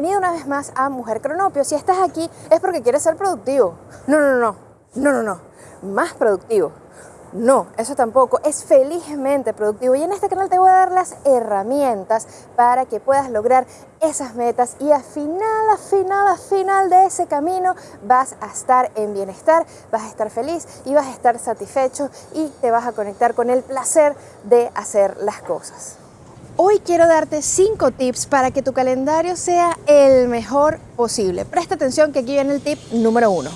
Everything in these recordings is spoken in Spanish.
Bienvenido una vez más a Mujer Cronopio. Si estás aquí es porque quieres ser productivo. No, no, no, no, no, no, más productivo. No, eso tampoco, es felizmente productivo y en este canal te voy a dar las herramientas para que puedas lograr esas metas y al final, al final, al final de ese camino vas a estar en bienestar, vas a estar feliz y vas a estar satisfecho y te vas a conectar con el placer de hacer las cosas. Hoy quiero darte 5 tips para que tu calendario sea el mejor posible. Presta atención que aquí viene el tip número 1.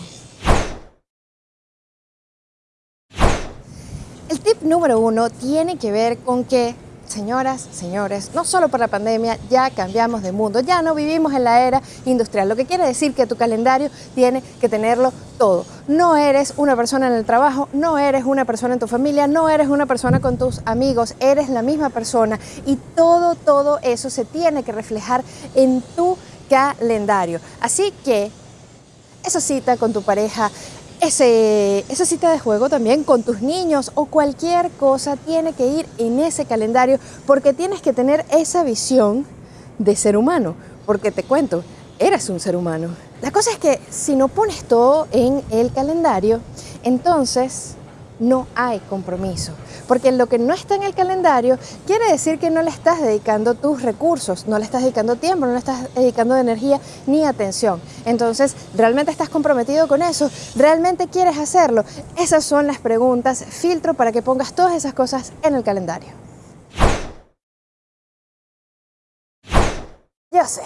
El tip número uno tiene que ver con que, señoras, señores, no solo por la pandemia, ya cambiamos de mundo, ya no vivimos en la era industrial, lo que quiere decir que tu calendario tiene que tenerlo todo. No eres una persona en el trabajo, no eres una persona en tu familia, no eres una persona con tus amigos, eres la misma persona y todo, todo eso se tiene que reflejar en tu calendario. Así que esa cita con tu pareja, ese, esa cita de juego también con tus niños o cualquier cosa tiene que ir en ese calendario porque tienes que tener esa visión de ser humano. Porque te cuento, eres un ser humano. La cosa es que si no pones todo en el calendario, entonces no hay compromiso. Porque lo que no está en el calendario quiere decir que no le estás dedicando tus recursos, no le estás dedicando tiempo, no le estás dedicando energía ni atención. Entonces, ¿realmente estás comprometido con eso? ¿Realmente quieres hacerlo? Esas son las preguntas, filtro para que pongas todas esas cosas en el calendario. Yo sé,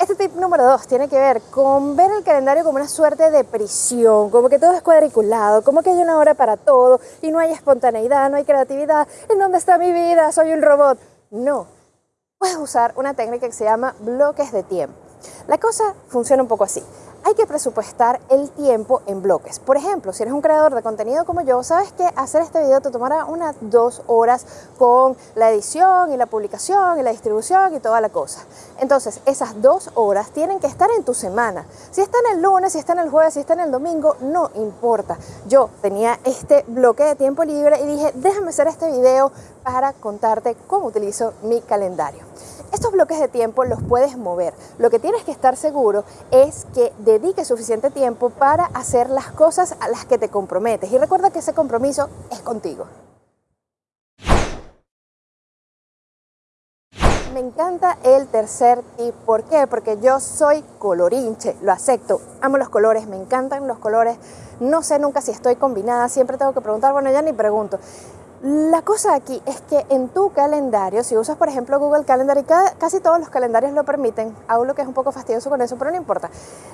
este tip número dos tiene que ver con ver el calendario como una suerte de prisión, como que todo es cuadriculado, como que hay una hora para todo y no hay espontaneidad, no hay creatividad. ¿En dónde está mi vida? Soy un robot. No, puedes usar una técnica que se llama bloques de tiempo. La cosa funciona un poco así hay que presupuestar el tiempo en bloques. Por ejemplo, si eres un creador de contenido como yo, sabes que hacer este video te tomará unas dos horas con la edición y la publicación y la distribución y toda la cosa. Entonces, esas dos horas tienen que estar en tu semana. Si están el lunes, si están el jueves, si están el domingo, no importa. Yo tenía este bloque de tiempo libre y dije, déjame hacer este video para contarte cómo utilizo mi calendario. Estos bloques de tiempo los puedes mover. Lo que tienes que estar seguro es que dediques suficiente tiempo para hacer las cosas a las que te comprometes. Y recuerda que ese compromiso es contigo. Me encanta el tercer tip. ¿Por qué? Porque yo soy colorinche, lo acepto. Amo los colores, me encantan los colores. No sé nunca si estoy combinada, siempre tengo que preguntar, bueno, ya ni pregunto. La cosa aquí es que en tu calendario, si usas por ejemplo Google Calendar y casi todos los calendarios lo permiten, hago lo que es un poco fastidioso con eso, pero no importa.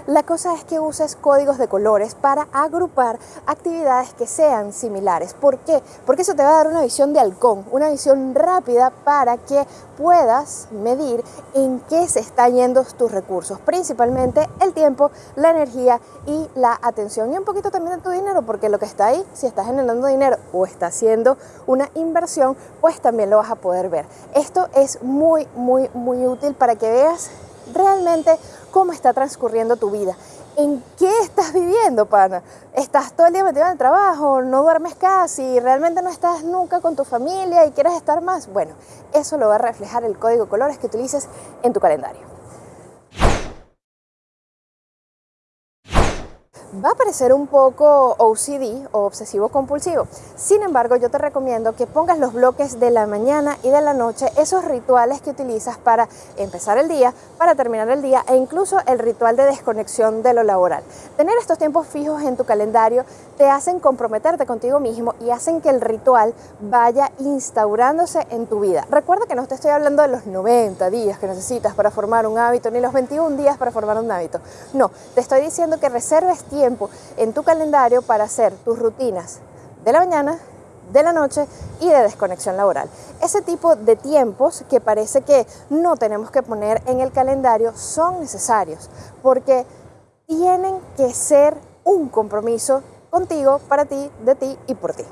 La cosa es que uses códigos de colores para agrupar actividades que sean similares. ¿Por qué? Porque eso te va a dar una visión de halcón, una visión rápida para que puedas medir en qué se están yendo tus recursos, principalmente el tiempo, la energía y la atención y un poquito también de tu dinero, porque lo que está ahí, si estás generando dinero o está haciendo una inversión, pues también lo vas a poder ver. Esto es muy, muy, muy útil para que veas realmente cómo está transcurriendo tu vida. ¿En qué estás viviendo, pana? ¿Estás todo el día metido en el trabajo? ¿No duermes casi? ¿Realmente no estás nunca con tu familia y quieres estar más? Bueno, eso lo va a reflejar el código colores que utilices en tu calendario. Va a parecer un poco OCD o obsesivo compulsivo. Sin embargo, yo te recomiendo que pongas los bloques de la mañana y de la noche, esos rituales que utilizas para empezar el día, para terminar el día e incluso el ritual de desconexión de lo laboral. Tener estos tiempos fijos en tu calendario te hacen comprometerte contigo mismo y hacen que el ritual vaya instaurándose en tu vida. Recuerda que no te estoy hablando de los 90 días que necesitas para formar un hábito, ni los 21 días para formar un hábito. No, te estoy diciendo que reserves tiempo en tu calendario para hacer tus rutinas de la mañana, de la noche y de desconexión laboral. Ese tipo de tiempos que parece que no tenemos que poner en el calendario son necesarios porque tienen que ser un compromiso contigo, para ti, de ti y por ti.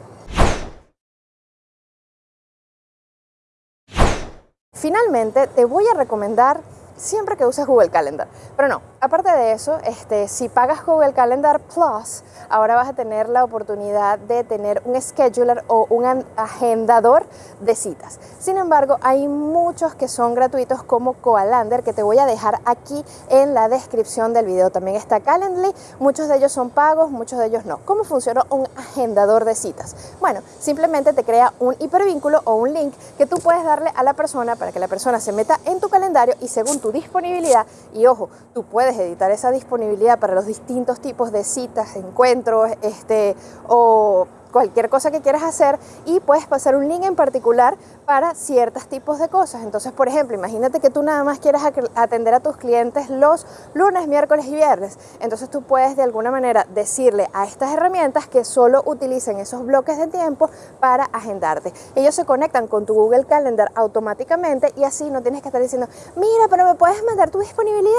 Finalmente, te voy a recomendar siempre que uses Google Calendar. Pero no, aparte de eso, este, si pagas Google Calendar Plus, ahora vas a tener la oportunidad de tener un scheduler o un agendador de citas. Sin embargo, hay muchos que son gratuitos como Coalander que te voy a dejar aquí en la descripción del video. También está Calendly, muchos de ellos son pagos, muchos de ellos no. ¿Cómo funciona un agendador de citas? Bueno, simplemente te crea un hipervínculo o un link que tú puedes darle a la persona para que la persona se meta en tu calendario y según tu disponibilidad, y ojo, tú puedes editar esa disponibilidad para los distintos tipos de citas, encuentros, este, o cualquier cosa que quieras hacer y puedes pasar un link en particular para ciertos tipos de cosas. Entonces, por ejemplo, imagínate que tú nada más quieras atender a tus clientes los lunes, miércoles y viernes. Entonces tú puedes de alguna manera decirle a estas herramientas que solo utilicen esos bloques de tiempo para agendarte. Ellos se conectan con tu Google Calendar automáticamente y así no tienes que estar diciendo, mira, pero me puedes mandar tu disponibilidad.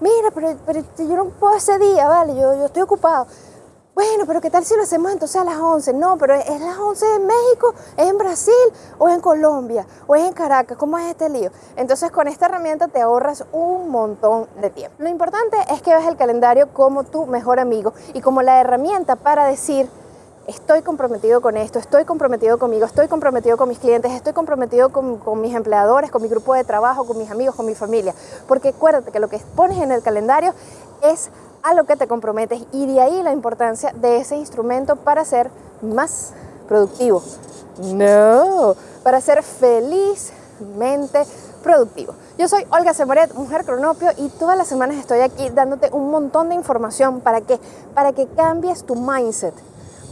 Mira, pero, pero yo no puedo ese día, vale, yo, yo estoy ocupado bueno, pero ¿qué tal si lo hacemos entonces a las 11? No, pero es las 11 en México, es en Brasil o en Colombia o es en Caracas. ¿Cómo es este lío? Entonces con esta herramienta te ahorras un montón de tiempo. Lo importante es que veas el calendario como tu mejor amigo y como la herramienta para decir estoy comprometido con esto, estoy comprometido conmigo, estoy comprometido con mis clientes, estoy comprometido con, mis empleadores, con mi grupo de trabajo, con mis amigos, con mi familia. Porque acuérdate que lo que pones en el calendario es a lo que te comprometes y de ahí la importancia de ese instrumento para ser más productivo. No, para ser felizmente productivo. Yo soy Olga Semoret, mujer cronopio, y todas las semanas estoy aquí dándote un montón de información para que, para que cambies tu mindset,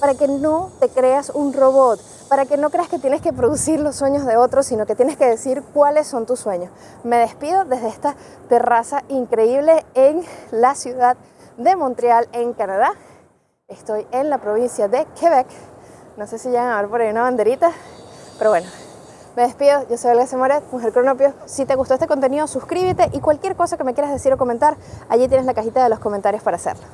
para que no te creas un robot, para que no creas que tienes que producir los sueños de otros, sino que tienes que decir cuáles son tus sueños. Me despido desde esta terraza increíble en la ciudad de Montreal, en Canadá. Estoy en la provincia de Quebec. No sé si llegan a ver por ahí una banderita, pero bueno, me despido. Yo soy Elga Semoret, Mujer Cronopio. Si te gustó este contenido, suscríbete y cualquier cosa que me quieras decir o comentar, allí tienes la cajita de los comentarios para hacerlo.